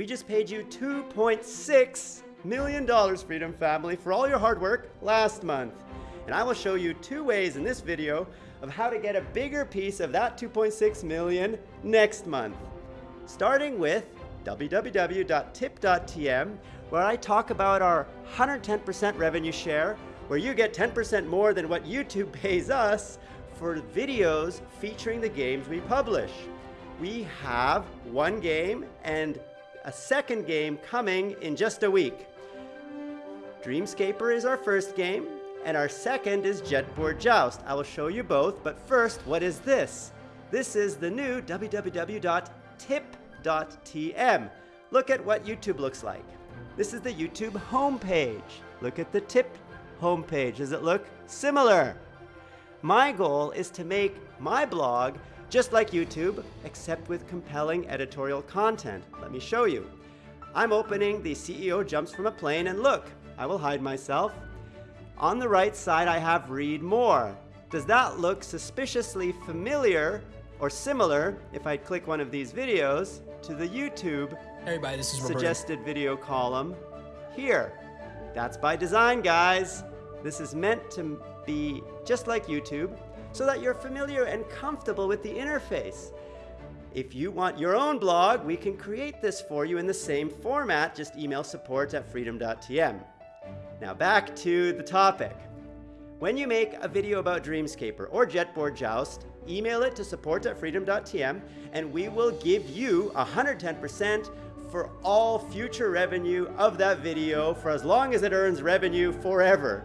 We just paid you $2.6 million, Freedom Family, for all your hard work last month. And I will show you two ways in this video of how to get a bigger piece of that 2.6 million next month. Starting with www.tip.tm, where I talk about our 110% revenue share, where you get 10% more than what YouTube pays us for videos featuring the games we publish. We have one game and a second game coming in just a week. Dreamscaper is our first game, and our second is Jetboard Joust. I will show you both, but first, what is this? This is the new www.tip.tm. Look at what YouTube looks like. This is the YouTube homepage. Look at the tip homepage. Does it look similar? My goal is to make my blog just like YouTube, except with compelling editorial content. Let me show you. I'm opening the CEO jumps from a plane and look, I will hide myself. On the right side, I have read more. Does that look suspiciously familiar or similar if I click one of these videos to the YouTube everybody, this is Roberto. suggested video column here? That's by design, guys. This is meant to be just like YouTube so that you're familiar and comfortable with the interface. If you want your own blog, we can create this for you in the same format. Just email support at freedom.tm. Now back to the topic. When you make a video about Dreamscaper or Jetboard Joust, email it to support at freedom.tm and we will give you 110% for all future revenue of that video for as long as it earns revenue forever.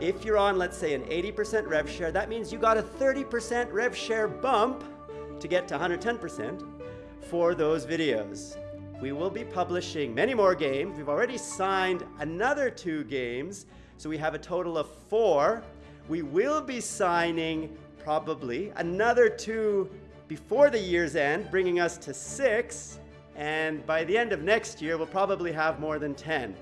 If you're on, let's say, an 80% rev share, that means you got a 30% rev share bump to get to 110% for those videos. We will be publishing many more games. We've already signed another two games, so we have a total of four. We will be signing probably another two before the year's end, bringing us to six. And by the end of next year, we'll probably have more than 10.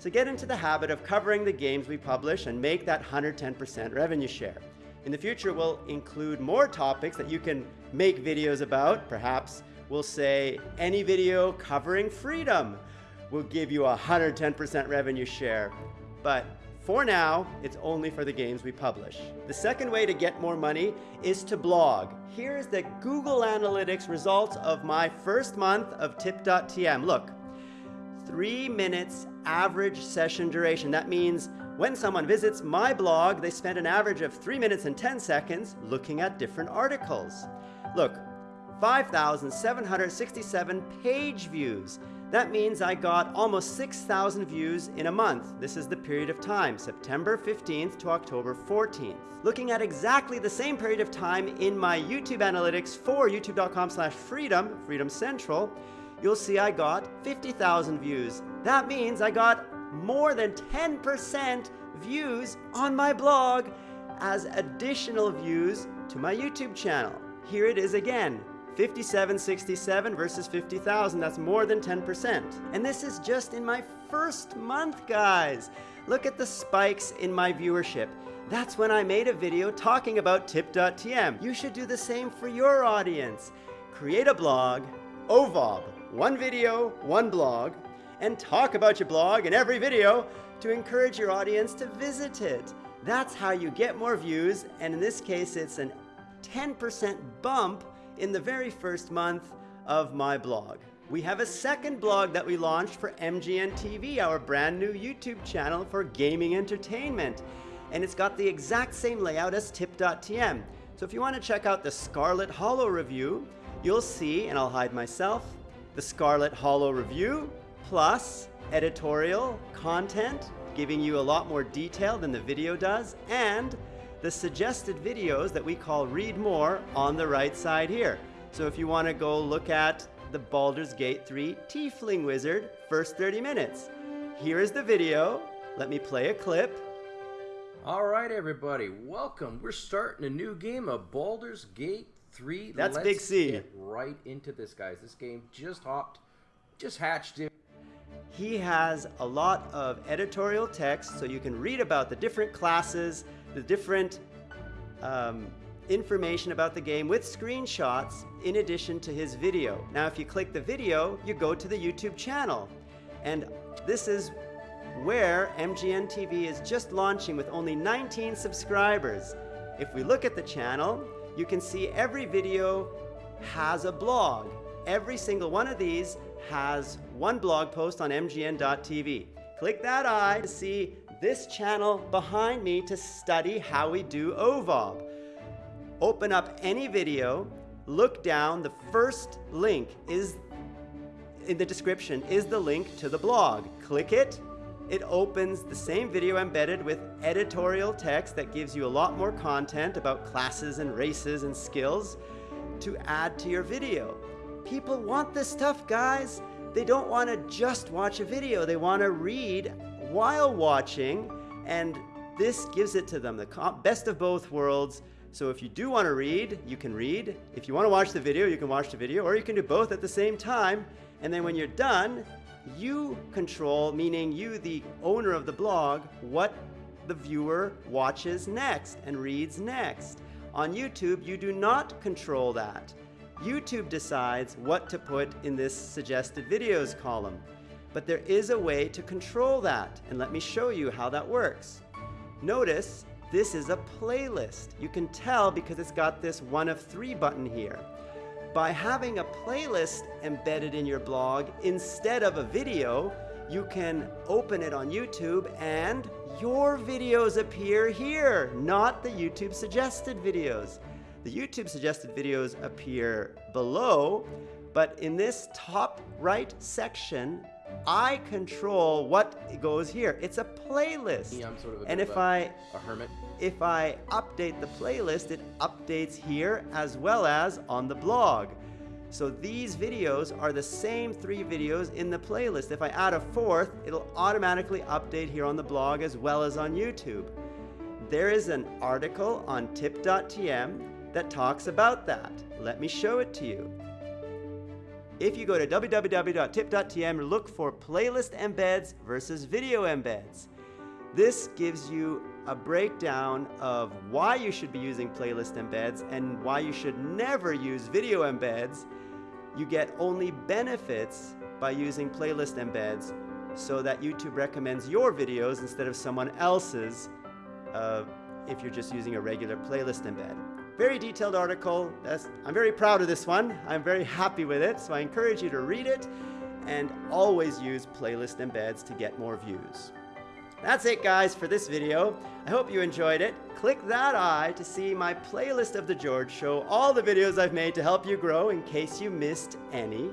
So get into the habit of covering the games we publish and make that 110% revenue share. In the future, we'll include more topics that you can make videos about. Perhaps we'll say any video covering freedom will give you a 110% revenue share. But for now, it's only for the games we publish. The second way to get more money is to blog. Here is the Google Analytics results of my first month of tip.tm. Look, three minutes average session duration. That means when someone visits my blog, they spend an average of three minutes and 10 seconds looking at different articles. Look, 5,767 page views. That means I got almost 6,000 views in a month. This is the period of time, September 15th to October 14th. Looking at exactly the same period of time in my YouTube analytics for youtube.com slash freedom, Freedom Central, you'll see I got 50,000 views. That means I got more than 10% views on my blog as additional views to my YouTube channel. Here it is again. 5767 versus 50,000, that's more than 10%. And this is just in my first month, guys. Look at the spikes in my viewership. That's when I made a video talking about tip.tm. You should do the same for your audience. Create a blog, OVOB, one video, one blog, and talk about your blog in every video to encourage your audience to visit it. That's how you get more views, and in this case, it's a 10% bump in the very first month of my blog. We have a second blog that we launched for MGN TV, our brand new YouTube channel for gaming entertainment. And it's got the exact same layout as tip.tm. So if you want to check out the Scarlet Hollow review, you'll see, and I'll hide myself, the Scarlet Hollow review, plus editorial content, giving you a lot more detail than the video does, and the suggested videos that we call Read More on the right side here. So if you want to go look at the Baldur's Gate 3 Tiefling Wizard first 30 minutes, here is the video. Let me play a clip. All right, everybody, welcome. We're starting a new game of Baldur's Gate 3. That's Let's Big C. Right into this, guys. This game just hopped, just hatched in. He has a lot of editorial text so you can read about the different classes, the different um, information about the game with screenshots in addition to his video. Now, if you click the video, you go to the YouTube channel. And this is where MGN TV is just launching with only 19 subscribers. If we look at the channel, you can see every video has a blog. Every single one of these has one blog post on mgn.tv. Click that eye to see this channel behind me to study how we do OVOB. Open up any video, look down, the first link is in the description is the link to the blog. Click it, it opens the same video embedded with editorial text that gives you a lot more content about classes and races and skills to add to your video. People want this stuff, guys. They don't want to just watch a video. They want to read while watching, and this gives it to them, the best of both worlds. So if you do want to read, you can read. If you want to watch the video, you can watch the video, or you can do both at the same time. And then when you're done, you control, meaning you, the owner of the blog, what the viewer watches next and reads next. On YouTube, you do not control that. YouTube decides what to put in this suggested videos column. But there is a way to control that, and let me show you how that works. Notice this is a playlist. You can tell because it's got this one of three button here. By having a playlist embedded in your blog instead of a video, you can open it on YouTube and your videos appear here, not the YouTube suggested videos. The YouTube suggested videos appear below, but in this top right section, I control what goes here. It's a playlist. Yeah, I'm sort of and if I A hermit. if I update the playlist, it updates here as well as on the blog. So these videos are the same three videos in the playlist. If I add a fourth, it'll automatically update here on the blog as well as on YouTube. There is an article on tip.tm that talks about that. Let me show it to you. If you go to www.tip.tm, look for playlist embeds versus video embeds. This gives you a breakdown of why you should be using playlist embeds and why you should never use video embeds. You get only benefits by using playlist embeds so that YouTube recommends your videos instead of someone else's uh, if you're just using a regular playlist embed. Very detailed article. That's, I'm very proud of this one. I'm very happy with it, so I encourage you to read it and always use playlist embeds to get more views. That's it guys for this video. I hope you enjoyed it. Click that eye to see my playlist of The George Show, all the videos I've made to help you grow in case you missed any.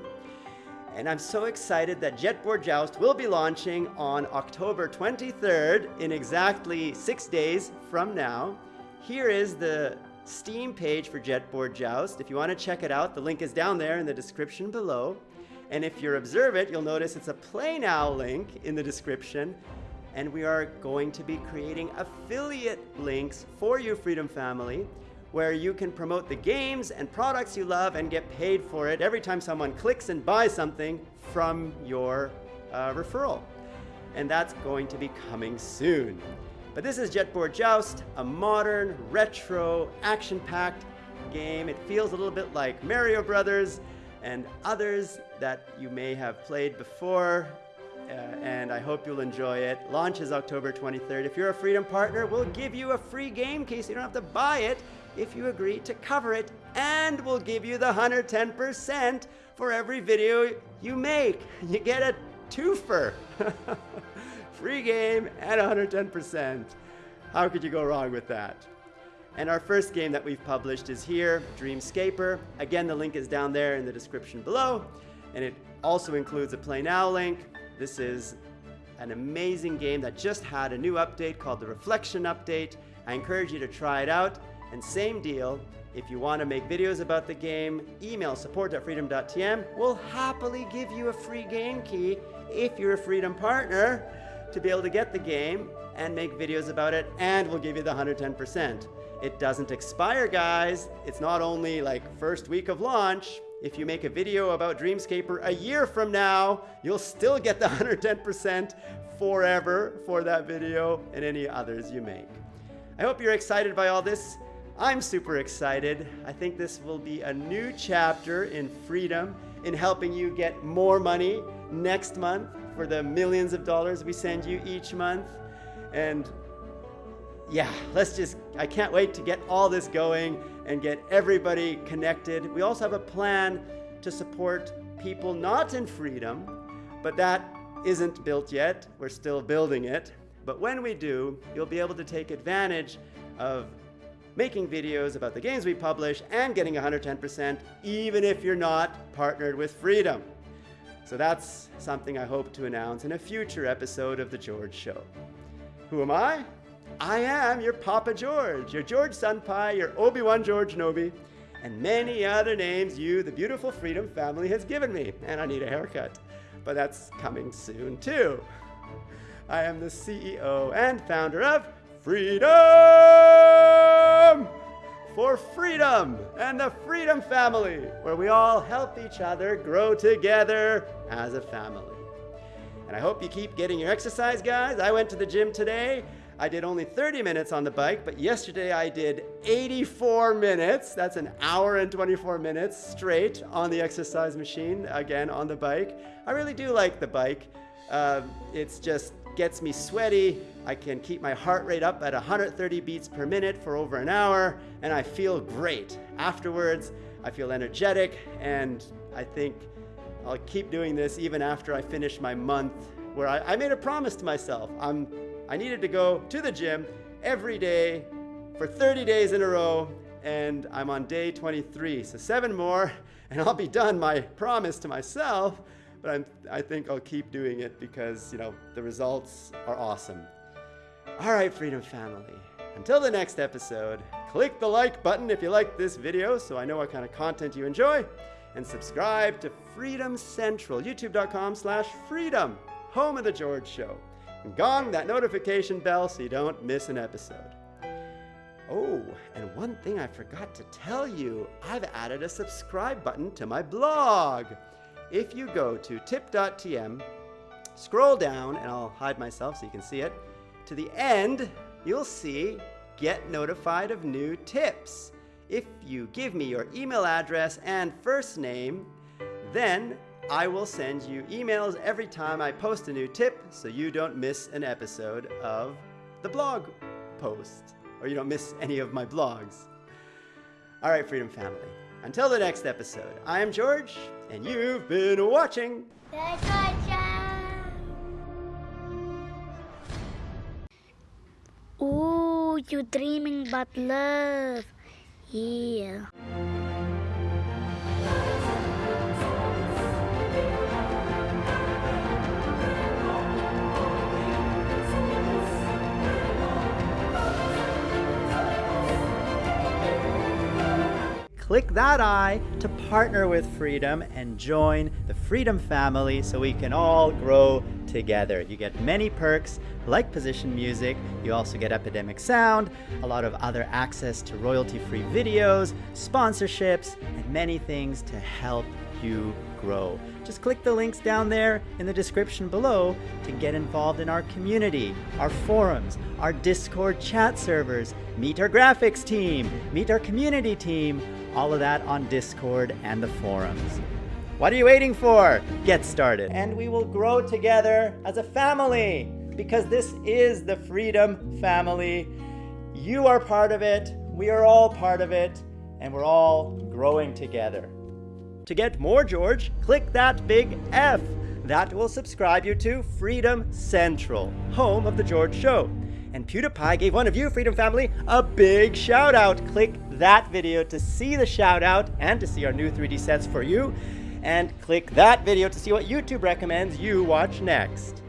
And I'm so excited that Jetboard Joust will be launching on October 23rd in exactly six days from now. Here is the Steam page for Jetboard Joust. If you want to check it out, the link is down there in the description below. And if you observe it, you'll notice it's a Play Now link in the description. And we are going to be creating affiliate links for you, Freedom Family, where you can promote the games and products you love and get paid for it every time someone clicks and buys something from your uh, referral. And that's going to be coming soon. But this is Jetboard Joust, a modern, retro, action-packed game. It feels a little bit like Mario Brothers and others that you may have played before. Uh, and I hope you'll enjoy it. Launches October 23rd. If you're a Freedom partner, we'll give you a free game case. You don't have to buy it if you agree to cover it, and we'll give you the 110% for every video you make. You get a twofer. free game at 110%. How could you go wrong with that? And our first game that we've published is here, Dreamscaper. Again, the link is down there in the description below. And it also includes a Play Now link. This is an amazing game that just had a new update called the Reflection Update. I encourage you to try it out. And same deal, if you want to make videos about the game, email support.freedom.tm. We'll happily give you a free game key if you're a Freedom partner to be able to get the game and make videos about it, and we'll give you the 110%. It doesn't expire, guys. It's not only like first week of launch. If you make a video about Dreamscaper a year from now, you'll still get the 110% forever for that video and any others you make. I hope you're excited by all this. I'm super excited. I think this will be a new chapter in freedom, in helping you get more money next month for the millions of dollars we send you each month. And yeah, let's just, I can't wait to get all this going and get everybody connected. We also have a plan to support people not in freedom, but that isn't built yet. We're still building it. But when we do, you'll be able to take advantage of making videos about the games we publish and getting 110% even if you're not partnered with Freedom. So that's something I hope to announce in a future episode of The George Show. Who am I? I am your Papa George, your George Senpai, your Obi-Wan George Nobi, and many other names you, the beautiful Freedom family, has given me. And I need a haircut, but that's coming soon too. I am the CEO and founder of Freedom for Freedom and the Freedom Family, where we all help each other grow together as a family. And I hope you keep getting your exercise, guys. I went to the gym today I did only 30 minutes on the bike, but yesterday I did 84 minutes. That's an hour and 24 minutes straight on the exercise machine, again on the bike. I really do like the bike. Uh, just gets me sweaty. I can keep my heart rate up at 130 beats per minute for over an hour, and I feel great. Afterwards, I feel energetic, and I think I'll keep doing this even after I finish my month where I, I made a promise to myself. I'm I needed to go to the gym every day for 30 days in a row, and I'm on day 23. So seven more, and I'll be done my promise to myself, but I'm, I think I'll keep doing it because, you know, the results are awesome. All right, Freedom Family. Until the next episode, click the like button if you like this video so I know what kind of content you enjoy, and subscribe to Freedom Central, youtube.com slash freedom, home of The George Show And gong that notification bell so you don't miss an episode. Oh, and one thing I forgot to tell you, I've added a subscribe button to my blog. If you go to tip.tm, scroll down, and I'll hide myself so you can see it, to the end, you'll see Get Notified of New Tips. If you give me your email address and first name, then I will send you emails every time I post a new tip so you don't miss an episode of the blog post or you don't miss any of my blogs. All right, Freedom Family. Until the next episode, I am George, and you've been watching. Ooh, you dreaming about love. Yeah. click that I to partner with Freedom and join the Freedom family so we can all grow together. You get many perks like position music, you also get Epidemic Sound, a lot of other access to royalty-free videos, sponsorships, and many things to help you grow. Just click the links down there in the description below to get involved in our community, our forums, our Discord chat servers, meet our graphics team, meet our community team, all of that on Discord and the forums. What are you waiting for? Get started. And we will grow together as a family because this is the Freedom Family. You are part of it, we are all part of it, and we're all growing together. To get more George, click that big F. That will subscribe you to Freedom Central, home of The George Show. And PewDiePie gave one of you, Freedom Family, a big shout out. Click that video to see the shout out and to see our new 3D sets for you. And click that video to see what YouTube recommends you watch next.